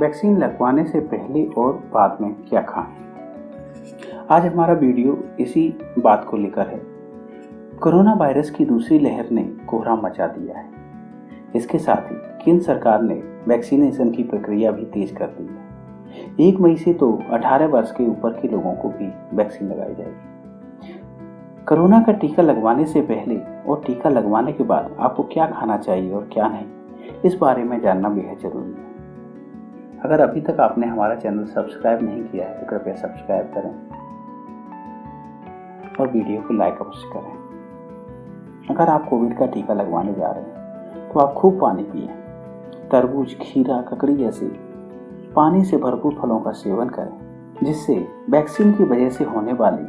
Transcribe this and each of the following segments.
Vaccine लगवाने से पहले और बाद में क्या खाएँ? आज हमारा वीडियो इसी बात को लेकर है। कोरोना वायरस की दूसरी लहर ने कोहरा मचा दिया है। इसके साथ ही केंद्र सरकार ने वैक्सीनेशन की प्रक्रिया भी तेज कर दी है। एक मई से तो 18 वर्ष के ऊपर के लोगों को भी वैक्सीन लगाई जाएगी। कोरोना का टीका लगवाने से पहले और टीका लगवाने के बाद आपको क्या खाना चाहिए और क्या नहीं, इस बारे में जानना बेहद ज़रूरी है। अगर अभी तक आपने हमारा चैनल सब्सक्राइब नहीं किया है तो कृपया सब्सक्राइब करें और वीडियो को लाइक अवश्य करें। अगर आप कोविड का टीका लगवाने जा रहे हैं तो आप खूब पानी पिए। तरबूज, खीरा, ककड़ी जैसे पानी से भरपूर फलों का सेवन करें, जिससे वैक्सीन की वजह से होने वाली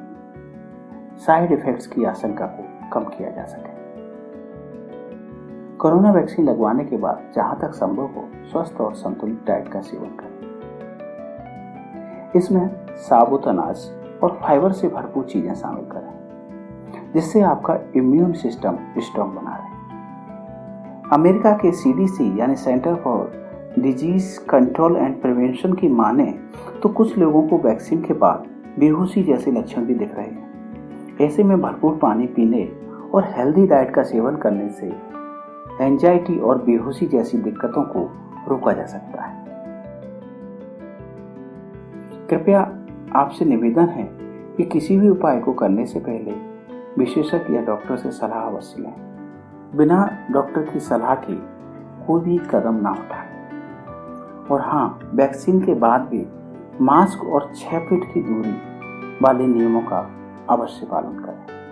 साइड इफेक्ट्स की आशंका को कम किया जा सके। कोरोना वैक्सीन लगवाने के बाद जहाँ तक संभव हो, स्वस्थ और संतुलित डाइट का सेवन करें। इसमें साबुत अनाज और फाइबर से भरपूर चीज़ें शामिल करें, जिससे आपका इम्यून सिस्टम स्ट्रांग बना रहे। अमेरिका के सीडीसी यानी center for disease control and prevention की माने तो कुछ लोगों को वैक्सीन के बाद बेहोशी जैसे लक्षण भी दिख रहे हैं। ऐसे में भरपूर पानी पीने और हेल्दी डाइट का सेवन करने से एंजाइटी और बेहोशी जैसी दिक्कतों को रोका जा सकता है। कृपया आपसे निवेदन है कि किसी भी उपाय को करने से पहले विशेषज्ञ या डॉक्टर से सलाह अवश्य लें। बिना डॉक्टर की सलाह के कोई भी कदम ना उठाएँ। और हाँ वैक्सीन के बाद भी मास्क और छह फीट की दूरी वाले नियमों का अवश्य पालन करें।